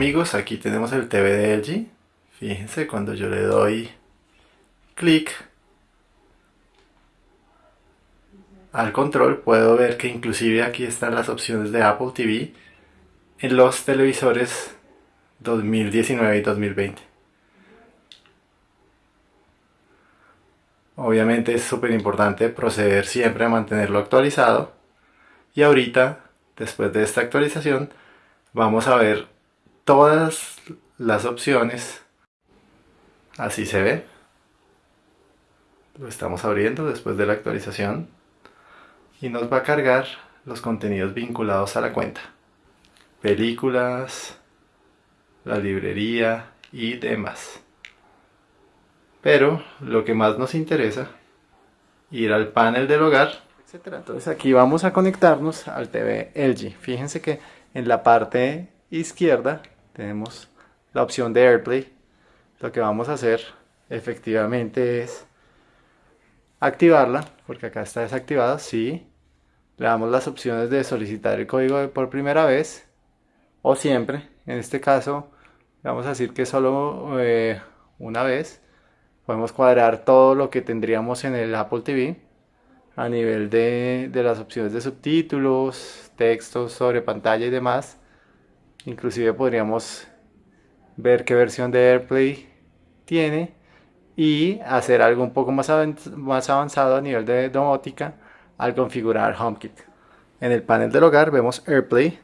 amigos, aquí tenemos el TV de LG. Fíjense, cuando yo le doy clic al control puedo ver que inclusive aquí están las opciones de Apple TV en los televisores 2019 y 2020. Obviamente es súper importante proceder siempre a mantenerlo actualizado. Y ahorita, después de esta actualización, vamos a ver todas las opciones. Así se ve. Lo estamos abriendo después de la actualización. Y nos va a cargar los contenidos vinculados a la cuenta. Películas, la librería y demás. Pero lo que más nos interesa, ir al panel del hogar, etc. Entonces aquí vamos a conectarnos al TV LG. Fíjense que en la parte izquierda tenemos la opción de AirPlay. Lo que vamos a hacer efectivamente es activarla, porque acá está desactivada, sí. Le damos las opciones de solicitar el código por primera vez o siempre. En este caso vamos a decir que solo eh, una vez podemos cuadrar todo lo que tendríamos en el Apple TV a nivel de, las opciones de subtítulos, textos sobre pantalla y demás. Inclusive podríamos ver qué versión de AirPlay tiene y hacer algo un poco más, avanzado a nivel de domótica al configurar HomeKit. En el panel del hogar vemos AirPlay,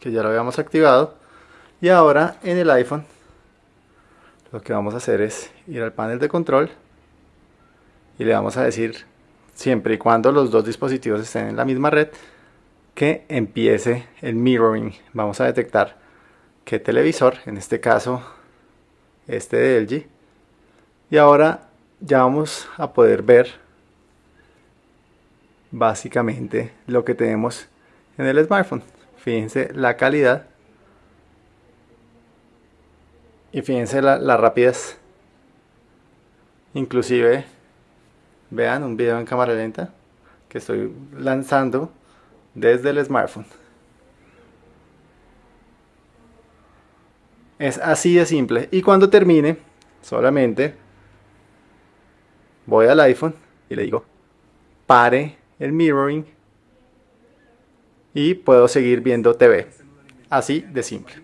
que ya lo habíamos activado, y ahora en el iPhone lo que vamos a hacer es ir al panel de control y le vamos a decir siempre y cuando los dos dispositivos estén en la misma red que empiece el mirroring. Vamos a detectar qué televisor en este caso este de LG y ahora ya vamos a poder ver básicamente lo que tenemos en el smartphone. Fíjense la calidad y fíjense la, la rapidez. Inclusive, vean un video en cámara lenta que estoy lanzando desde el smartphone. Es así de simple. Y cuando termine, solamente voy al iPhone y le digo, pare el mirroring y puedo seguir viendo TV. Así de simple.